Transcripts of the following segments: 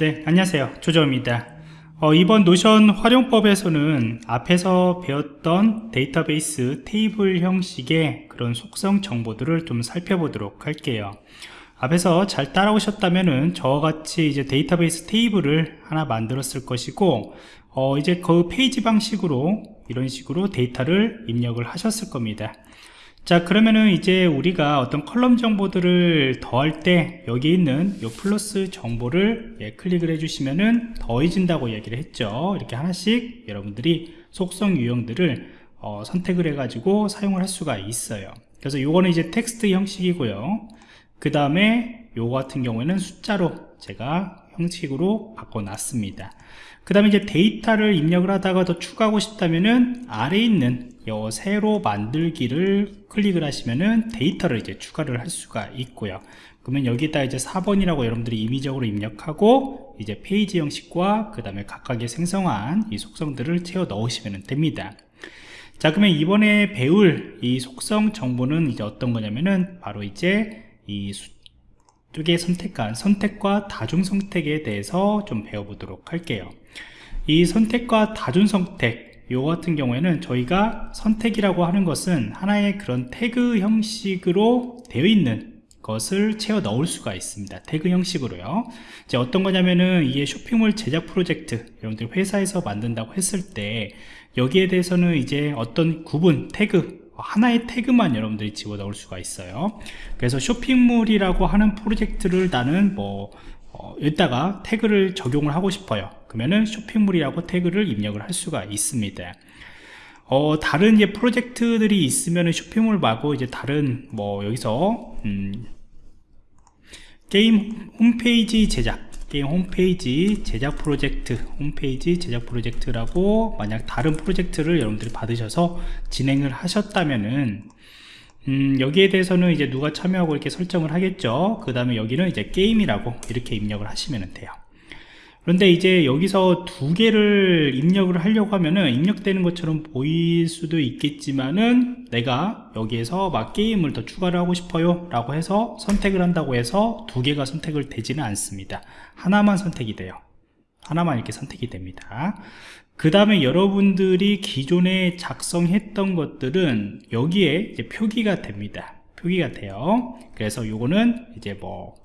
네 안녕하세요. 조정입니다. 어, 이번 노션 활용법에서는 앞에서 배웠던 데이터베이스 테이블 형식의 그런 속성 정보들을 좀 살펴보도록 할게요. 앞에서 잘 따라오셨다면은 저와 같이 이제 데이터베이스 테이블을 하나 만들었을 것이고 어, 이제 그 페이지 방식으로 이런 식으로 데이터를 입력을 하셨을 겁니다 자 그러면은 이제 우리가 어떤 column 정보들을 더할 때 여기 있는 이 플러스 정보를 예, 클릭을 해주시면은 더해진다고 얘기를 했죠. 이렇게 하나씩 여러분들이 속성 유형들을 어, 선택을 해 가지고 사용을 할 수가 있어요. 그래서 요거는 이제 텍스트 형식이고요. 그 다음에 요거 같은 경우에는 숫자로 제가 형식으로 바꿔놨습니다. 그 다음에 이제 데이터를 입력을 하다가 더 추가하고 싶다면은 아래에 있는 요 새로 만들기를 클릭을 하시면은 데이터를 이제 추가를 할 수가 있고요. 그러면 여기다 이제 4번이라고 여러분들이 임의적으로 입력하고 이제 페이지 형식과 그 다음에 각각의 생성한 이 속성들을 채워 넣으시면 됩니다. 자 그러면 이번에 배울 이 속성 정보는 이제 어떤 거냐면은 바로 이제 이 쪽에 선택한 선택과 다중 선택에 대해서 좀 배워보도록 할게요. 이 선택과 다중 선택 요 같은 경우에는 저희가 선택이라고 하는 것은 하나의 그런 태그 형식으로 되어 있는 것을 채워 넣을 수가 있습니다. 태그 형식으로요. 이제 어떤 거냐면은 이게 쇼핑몰 제작 프로젝트 여러분들 회사에서 만든다고 했을 때 여기에 대해서는 이제 어떤 구분 태그 하나의 태그만 여러분들이 집어 넣을 수가 있어요. 그래서 쇼핑몰이라고 하는 프로젝트를 나는 뭐 어, 여기다가 태그를 적용을 하고 싶어요 그러면은 쇼핑몰이라고 태그를 입력을 할 수가 있습니다. 어, 다른 이제 프로젝트들이 있으면 쇼핑몰 말고 이제 다른 뭐 여기서 음, 게임 홈페이지 제작 게임 홈페이지 제작 프로젝트 홈페이지 제작 프로젝트라고 만약 다른 프로젝트를 여러분들이 받으셔서 진행을 하셨다면은 음, 여기에 대해서는 이제 누가 참여하고 이렇게 설정을 하겠죠? 그 다음에 여기는 이제 게임이라고 이렇게 입력을 하시면 돼요 그런데 이제 여기서 두 개를 입력을 하려고 하면은 입력되는 것처럼 보일 수도 있겠지만은 내가 여기에서 막 게임을 더 추가를 하고 싶어요 라고 해서 선택을 한다고 해서 두 개가 선택을 되지는 않습니다. 하나만 선택이 돼요. 하나만 이렇게 선택이 됩니다. 그 다음에 여러분들이 기존에 작성했던 것들은 여기에 표기가 됩니다. 표기가 돼요. 그래서 요거는 이제 뭐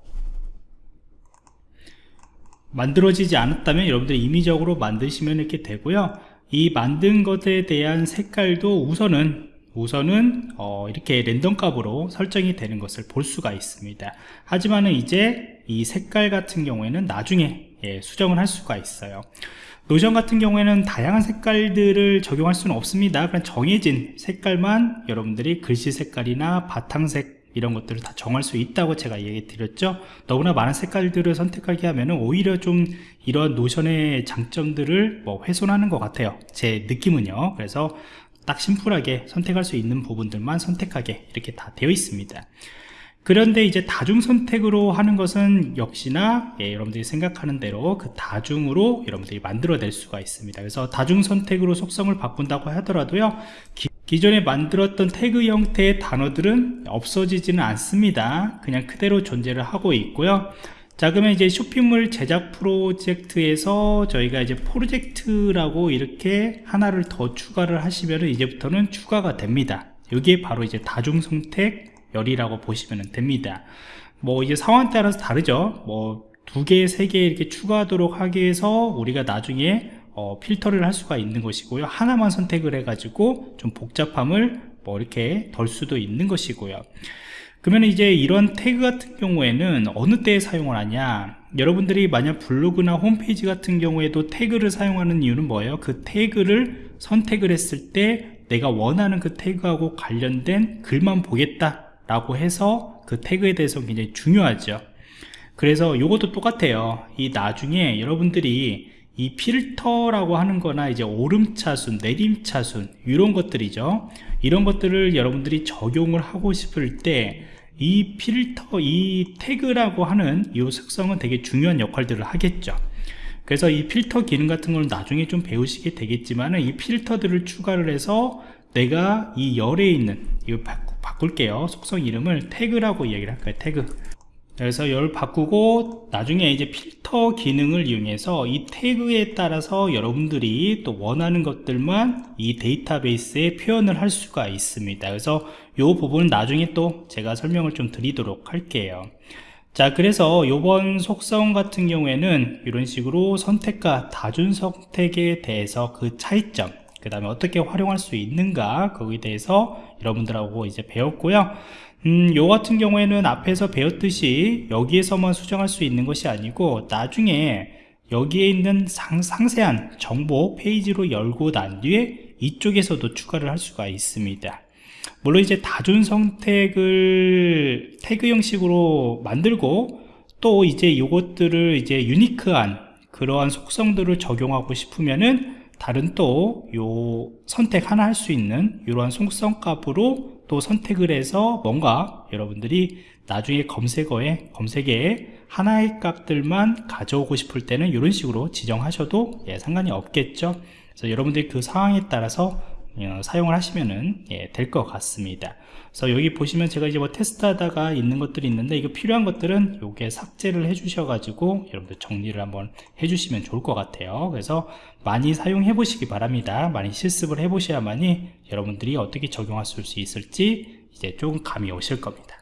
만들어지지 않았다면 여러분들 임의적으로 만드시면 이렇게 되고요. 이 만든 것에 대한 색깔도 우선은 우선은 어 이렇게 랜덤 값으로 설정이 되는 것을 볼 수가 있습니다. 하지만은 이제 이 색깔 같은 경우에는 나중에 예, 수정을 할 수가 있어요. 노션 같은 경우에는 다양한 색깔들을 적용할 수는 없습니다. 그냥 정해진 색깔만 여러분들이 글씨 색깔이나 바탕색 이런 것들을 다 정할 수 있다고 제가 얘기 드렸죠. 너무나 많은 색깔들을 선택하게 하면 오히려 좀 이런 노션의 장점들을 뭐 훼손하는 것 같아요. 제 느낌은요. 그래서 딱 심플하게 선택할 수 있는 부분들만 선택하게 이렇게 다 되어 있습니다. 그런데 이제 다중 선택으로 하는 것은 역시나 예, 여러분들이 생각하는 대로 그 다중으로 여러분들이 만들어낼 수가 있습니다. 그래서 다중 선택으로 속성을 바꾼다고 하더라도요 기존에 만들었던 태그 형태의 단어들은 없어지지는 않습니다. 그냥 그대로 존재를 하고 있고요. 자 그러면 이제 쇼핑몰 제작 프로젝트에서 저희가 이제 프로젝트라고 이렇게 하나를 더 추가를 하시면 이제부터는 추가가 됩니다. 이게 바로 이제 다중 선택 열이라고 보시면 됩니다. 뭐 이제 상황 따라서 다르죠. 뭐 두 개, 세 개 이렇게 추가하도록 하기 위해서 우리가 나중에 어, 필터를 할 수가 있는 것이고요. 하나만 선택을 해 가지고 좀 복잡함을 뭐 이렇게 덜 수도 있는 것이고요. 그러면 이제 이런 태그 같은 경우에는 어느 때에 사용을 하냐? 여러분들이 만약 블로그나 홈페이지 같은 경우에도 태그를 사용하는 이유는 뭐예요? 그 태그를 선택을 했을 때 내가 원하는 그 태그하고 관련된 글만 보겠다 라고 해서 그 태그에 대해서 굉장히 중요하죠. 그래서 이것도 똑같아요. 이 나중에 여러분들이 이 필터라고 하는 거나 이제 오름차순 내림차순 이런 것들이죠. 이런 것들을 여러분들이 적용을 하고 싶을 때 이 필터 이 태그라고 하는 이 특성은 되게 중요한 역할들을 하겠죠. 그래서 이 필터 기능 같은 걸 나중에 좀 배우시게 되겠지만 이 필터들을 추가를 해서 내가 이 열에 있는 이거 바꿀게요. 속성 이름을 태그라고 얘기를 할까요 태그 그래서 이걸 바꾸고 나중에 이제 필터 기능을 이용해서 이 태그에 따라서 여러분들이 또 원하는 것들만 이 데이터베이스에 표현을 할 수가 있습니다. 그래서 이 부분은 나중에 또 제가 설명을 좀 드리도록 할게요. 자 그래서 요번 속성 같은 경우에는 이런 식으로 선택과 다중 선택에 대해서 그 차이점 그 다음에 어떻게 활용할 수 있는가 거기에 대해서 여러분들하고 이제 배웠고요 음, 요 같은 경우에는 앞에서 배웠듯이 여기에서만 수정할 수 있는 것이 아니고 나중에 여기에 있는 상, 상세한 정보 페이지로 열고 난 뒤에 이쪽에서도 추가를 할 수가 있습니다. 물론 이제 다중 선택을 태그 형식으로 만들고 또 이제 이것들을 이제 유니크한 그러한 속성들을 적용하고 싶으면은 다른 또 요 선택 하나 할 수 있는 이러한 속성 값으로 또 선택을 해서 뭔가 여러분들이 나중에 검색어에 검색에 하나의 값들만 가져오고 싶을 때는 이런 식으로 지정하셔도 예, 상관이 없겠죠. 그래서 여러분들이 그 상황에 따라서 어, 사용을 하시면 예, 될 것 같습니다. 그래서 여기 보시면 제가 이제 뭐 테스트하다가 있는 것들이 있는데 이거 필요한 것들은 요게 삭제를 해 주셔 가지고 여러분들 정리를 한번 해 주시면 좋을 것 같아요. 그래서 많이 사용해 보시기 바랍니다. 많이 실습을 해 보셔야만이 여러분들이 어떻게 적용할 수 있을지 이제 조금 감이 오실 겁니다